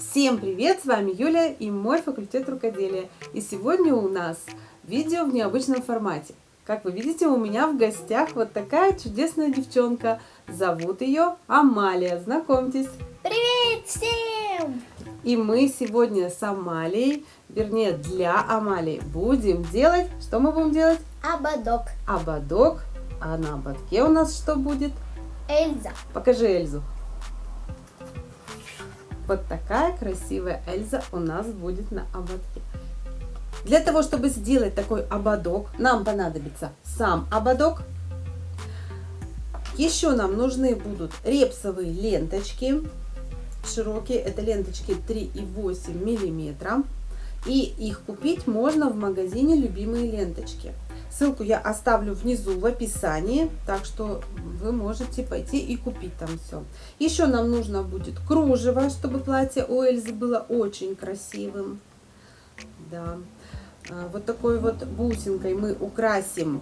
Всем привет! С вами Юля и мой факультет рукоделия. И сегодня у нас видео в необычном формате. Как вы видите, у меня в гостях вот такая чудесная девчонка. Зовут ее Амалия. Знакомьтесь. Привет всем! И мы сегодня с Амалией, вернее для Амалии, будем делать... Что мы будем делать? Ободок. Ободок. А на ободке у нас что будет? Эльза. Покажи Эльзу. Вот такая красивая Эльза у нас будет на ободке. Для того, чтобы сделать такой ободок, нам понадобится сам ободок. Еще нам нужны будут репсовые ленточки. Широкие, это ленточки 3,8 миллиметра. И их купить можно в магазине «Любимые ленточки». Ссылку я оставлю внизу в описании, так что вы можете пойти и купить там все. Еще нам нужно будет кружево, чтобы платье у Эльзы было очень красивым. Да. А, вот такой вот бусинкой мы украсим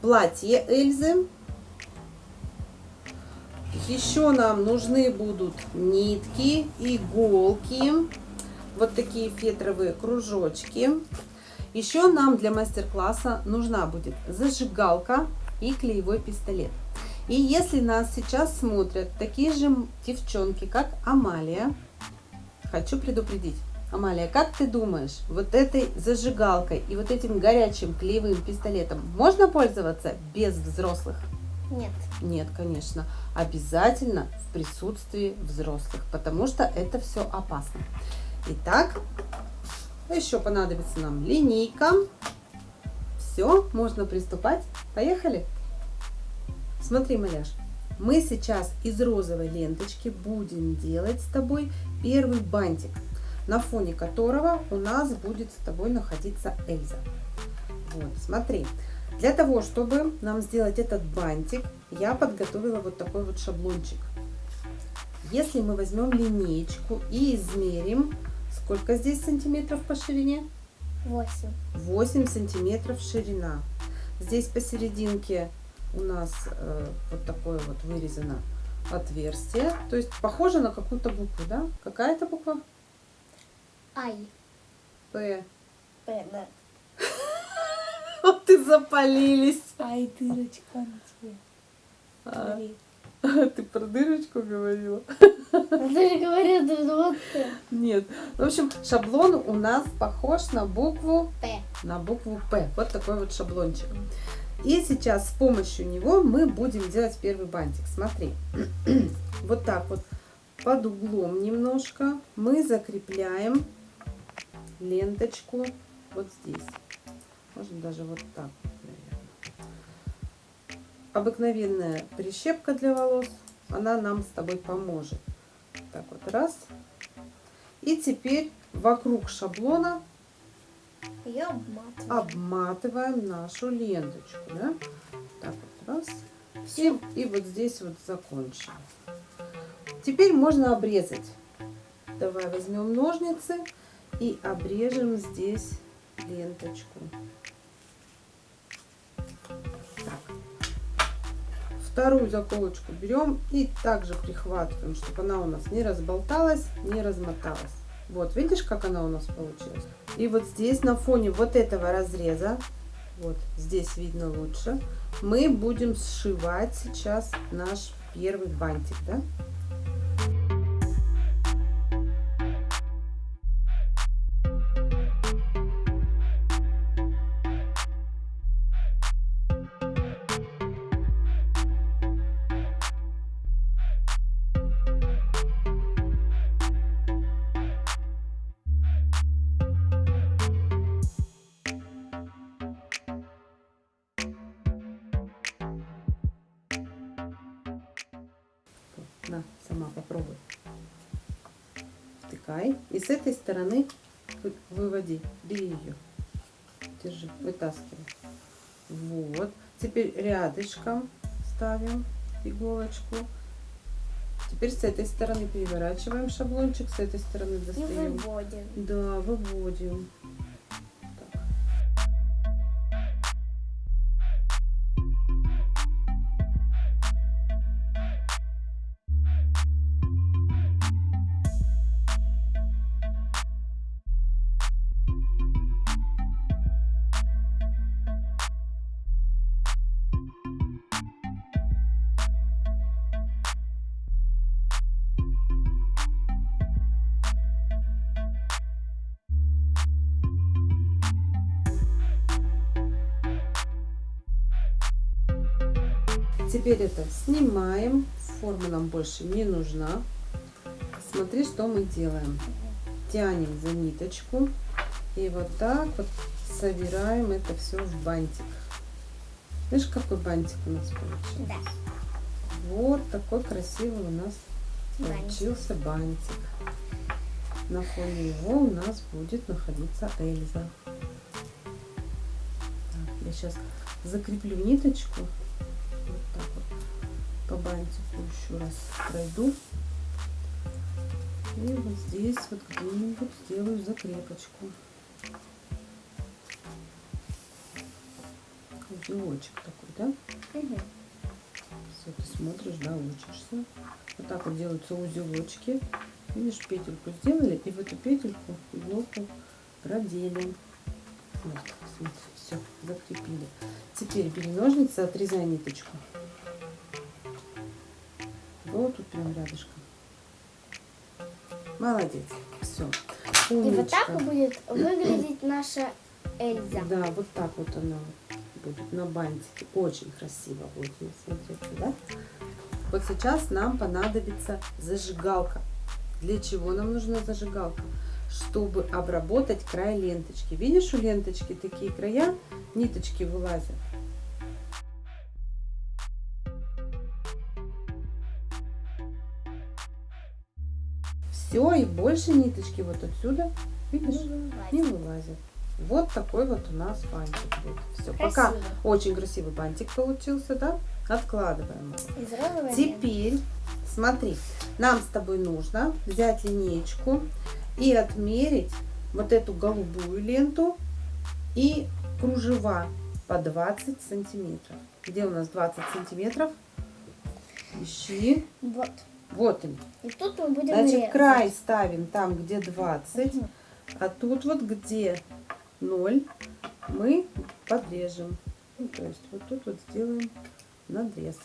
платье Эльзы. Еще нам нужны будут нитки, иголки, вот такие фетровые кружочки. Еще нам для мастер-класса нужна будет зажигалка и клеевой пистолет. И если нас сейчас смотрят такие же девчонки, как Амалия, хочу предупредить. Амалия, как ты думаешь, вот этой зажигалкой и вот этим горячим клеевым пистолетом можно пользоваться без взрослых? Нет. Нет, конечно. Обязательно в присутствии взрослых, потому что это все опасно. Итак, еще понадобится нам линейка. Все, можно приступать. Поехали! Смотри, маляш, мы сейчас из розовой ленточки будем делать с тобой первый бантик, на фоне которого у нас будет с тобой находиться Эльза. Вот, смотри. Для того, чтобы нам сделать этот бантик, я подготовила вот такой вот шаблончик. Если мы возьмем линеечку и измерим Сколько здесь сантиметров по ширине? 8. 8 сантиметров ширина. Здесь посерединке у нас э, вот такое вот вырезано отверстие. То есть похоже на какую-то букву, да? Какая это буква? Ай. П. П, да. Вот ты запалились. Ай, дырочка на тебе. А, ты про дырочку говорила? Ты же говорила, вот Нет. В общем, шаблон у нас похож на букву П. на букву П. Вот такой вот шаблончик. И сейчас с помощью него мы будем делать первый бантик. Смотри, вот так вот под углом немножко мы закрепляем ленточку вот здесь. Можно даже вот так, наверное. Обыкновенная прищепка для волос, она нам с тобой поможет. Так вот, раз. И теперь вокруг шаблона Ее обматываем. обматываем нашу ленточку. Да? Так вот, раз. И, и вот здесь вот закончим. Теперь можно обрезать. Давай возьмем ножницы и обрежем здесь ленточку. Вторую заколочку берем и также прихватываем, чтобы она у нас не разболталась, не размоталась. Вот, видишь, как она у нас получилась? И вот здесь на фоне вот этого разреза, вот здесь видно лучше, мы будем сшивать сейчас наш первый бантик, да? Сама попробуй. Втыкай. И с этой стороны выводи. Бери ее. Держи. Вытаскивай. Вот. Теперь рядышком ставим иголочку. Теперь с этой стороны переворачиваем шаблончик, с этой стороны И достаем. выводим. Да, выводим. Теперь это снимаем. Форма нам больше не нужна. Смотри, что мы делаем. Тянем за ниточку. И вот так вот собираем это все в бантик. Видишь, какой бантик у нас получился? Да. Вот такой красивый у нас Бантик. получился бантик. На фоне его у нас будет находиться Эльза. Так, я сейчас закреплю ниточку. Так вот по бантику еще раз пройду. И вот здесь вот где-нибудь сделаю закрепочку. Узелочек такой, да? Мгм. Все, ты смотришь, да, учишься. Вот так вот делаются узелочки. Видишь, петельку сделали, и в эту петельку иголку продели. Вот, смотри, все, закрепили. Теперь бери ножницы, отрезай ниточку. Вот тут прям рядышком. Молодец. Все. И вот так будет выглядеть наша Эльза. Да, вот так вот она будет на бантике. Очень красиво будет смотреться, да? Вот сейчас нам понадобится зажигалка. Для чего нам нужна зажигалка? Чтобы обработать край ленточки. Видишь, у ленточки такие края, ниточки вылазят. Все, и больше ниточки вот отсюда, видишь, не вылазят. Вот такой вот у нас бантик будет. Все, пока очень красивый бантик получился, да? Откладываем его. Теперь, смотри, нам с тобой нужно взять линеечку и отмерить вот эту голубую ленту и кружева по 20 сантиметров. Где у нас 20 сантиметров? Ищи. Вот. Вот они. И тут мы будем Значит, резать. край ставим там, где 20, Мгм. а тут вот где 0 мы подрежем. Ну, то есть вот тут вот сделаем надрез.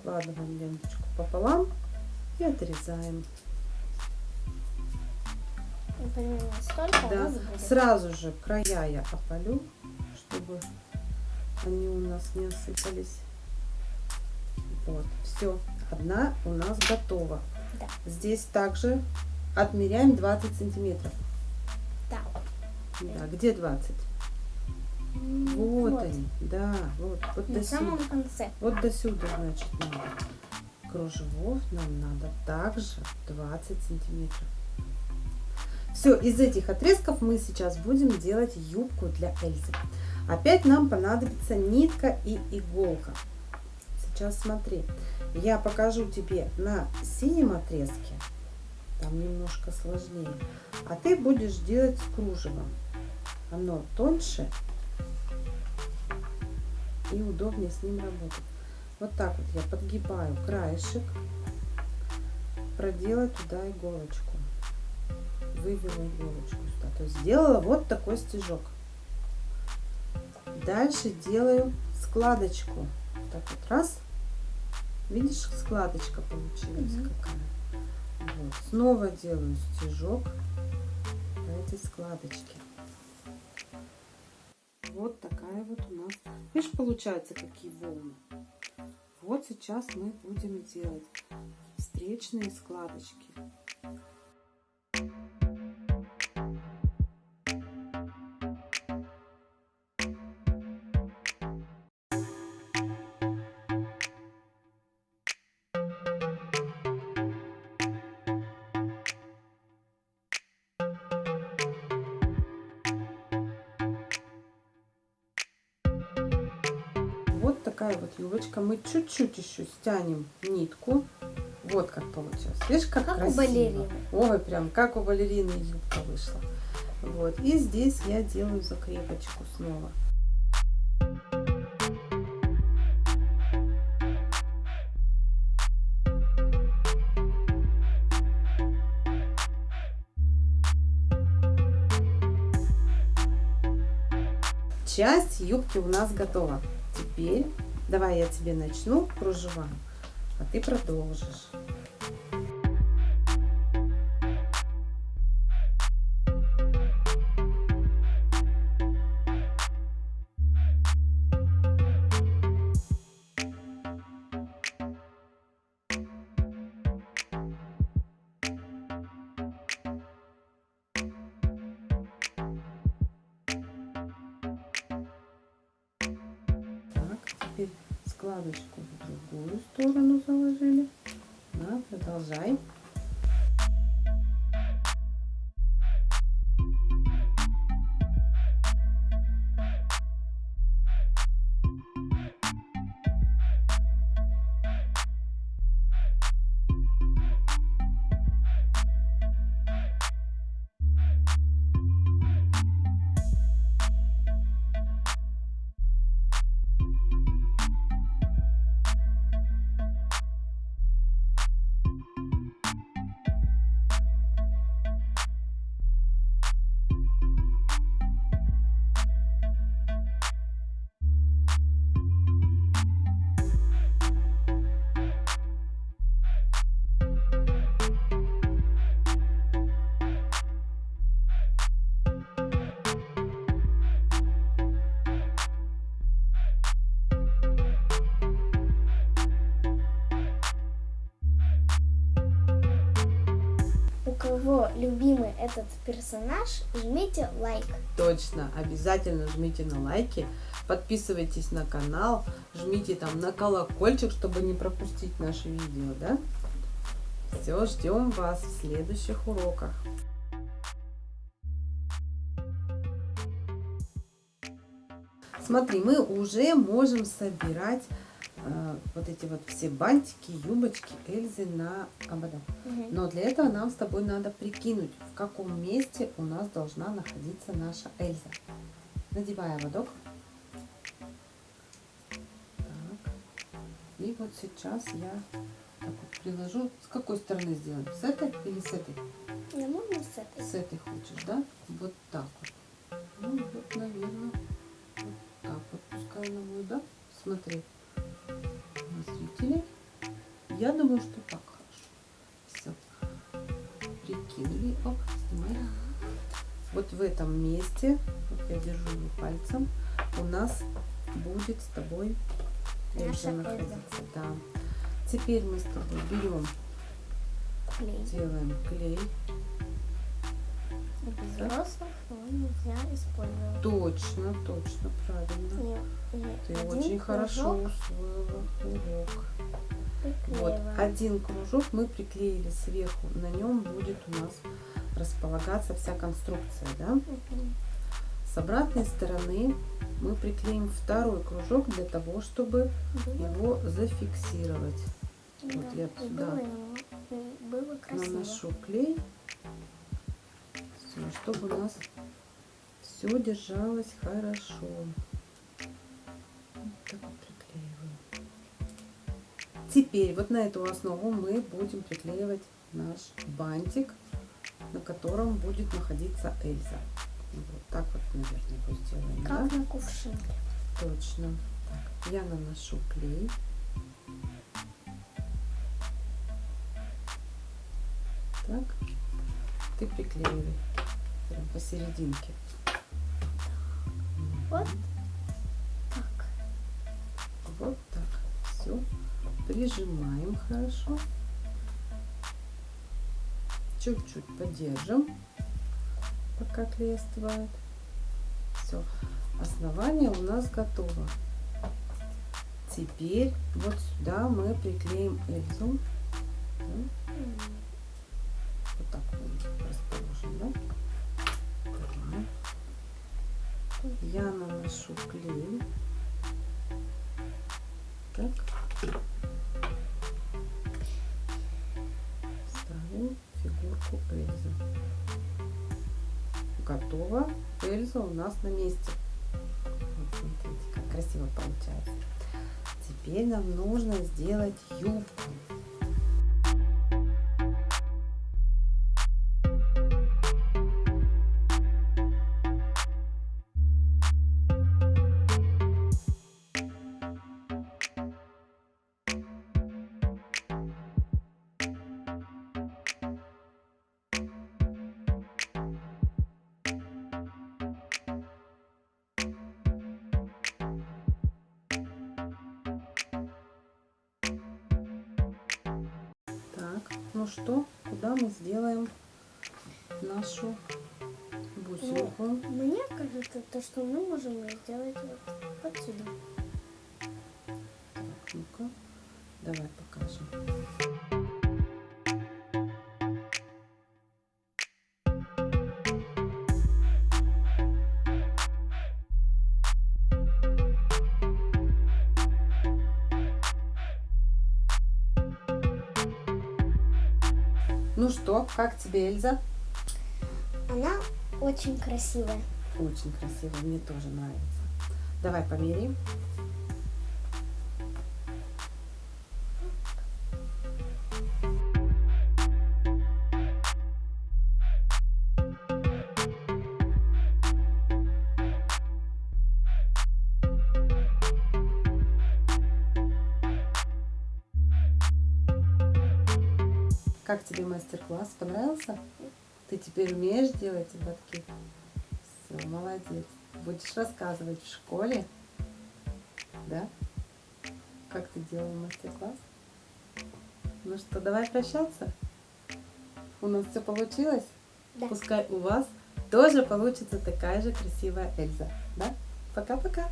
Складываем ленточку пополам и отрезаем. Примерно столько у Да. Сразу же края я опалю, чтобы они у нас не осыпались. Вот, все. Одна у нас готова. Да. Здесь также отмеряем 20 сантиметров. Да. Да, где 20? Вот, Вот. они, да, вот, вот до самом сюда. конце. Вот до сюда, значит, надо. Кружевов нам надо также 20 сантиметров. Все, из этих отрезков мы сейчас будем делать юбку для Эльзы. Опять нам понадобится нитка и иголка. Сейчас смотри, я покажу тебе на синем отрезке, там немножко сложнее, а ты будешь делать с кружевом. Оно тоньше и удобнее с ним работать. Вот так вот я подгибаю краешек, проделать туда иголочку, вывела иголочку сюда. То есть сделала вот такой стежок. Дальше делаю складочку. Так вот раз. Видишь, складочка получилась Мгм. какая. Вот. Снова делаю стежок по этой складочке. Вот такая вот у нас. Видишь, получается, какие волны. Вот сейчас мы будем делать встречные складочки. Такая вот юбочка. Мы чуть-чуть еще стянем нитку. Вот как получилось. Видишь, как, Как у красиво. балерины. Ой, прям как у балерины юбка вышла. Вот. И здесь я делаю закрепочку снова. Часть юбки у нас готова. Теперь давай я тебе начну кружева, а ты продолжишь. Складочку в другую сторону заложили. Да, продолжай. Кого любимый этот персонаж, жмите лайк. Точно, обязательно жмите на лайки, подписывайтесь на канал, жмите там на колокольчик, чтобы не пропустить наши видео, да? Все, ждем вас в следующих уроках. Смотри, мы уже можем собирать вот эти вот все бантики, юбочки Эльзы на ободок. Мгм. Но для этого нам с тобой надо прикинуть, в каком месте у нас должна находиться наша Эльза. Надевай ободок. Так. И вот сейчас я так вот приложу. С какой стороны сделаем? С этой или с этой? Не можно с этой? С этой хочешь, да? Вот так вот. Ну, вот, наверное, вот так вот пускай она будет, да? Смотри, зрителей. Я думаю, что так хорошо. Все. Прикинули. Оп, снимай. Вот в этом месте, вот я держу его пальцем, у нас будет с тобой Наша находиться. Да. Теперь мы с тобой берем, Клей. делаем клей. Без Так. Нельзя использовать. Точно, точно, правильно. И Ты очень хорошо кружок усвоила урок. Вот один кружок мы приклеили сверху. На нем будет у нас располагаться вся конструкция, да? С обратной стороны мы приклеим второй кружок для того, чтобы Было, его зафиксировать. да, вот я сюда было, было. Наношу клей, чтобы у нас все держалось хорошо. Вот так вот приклеиваем. Теперь вот на эту основу мы будем приклеивать наш бантик, на котором будет находиться Эльза. Вот так вот, наверное, его сделаем. да? Как на кувшинке. Точно. Так, я наношу клей. Так, ты приклеивай прям посерединке. Вот так. Вот так. Все. Прижимаем хорошо. Чуть-чуть подержим, пока клей остывает. Все. Основание у нас готово. Теперь вот сюда мы приклеим Эльзу. Вот так он расположен, да? Я наношу клей. Так. Ставим фигурку Эльзы. Готово. Эльза у нас на месте. Вот смотрите, как красиво получается. Теперь нам нужно сделать юбку. Что, куда мы сделаем нашу бусинку? Мне кажется, то, что мы можем сделать вот отсюда. Давай покажем. Ну что, как тебе, Эльза? Она очень красивая. Очень красиво, мне тоже нравится. Давай померяем. Как тебе мастер-класс? Понравился? Ты теперь умеешь делать ободки? Все, молодец. Будешь рассказывать в школе? Да? Как ты делал мастер-класс? Ну что, давай прощаться? У нас все получилось? Да. Пускай у вас тоже получится такая же красивая Эльза. Да? Пока-пока.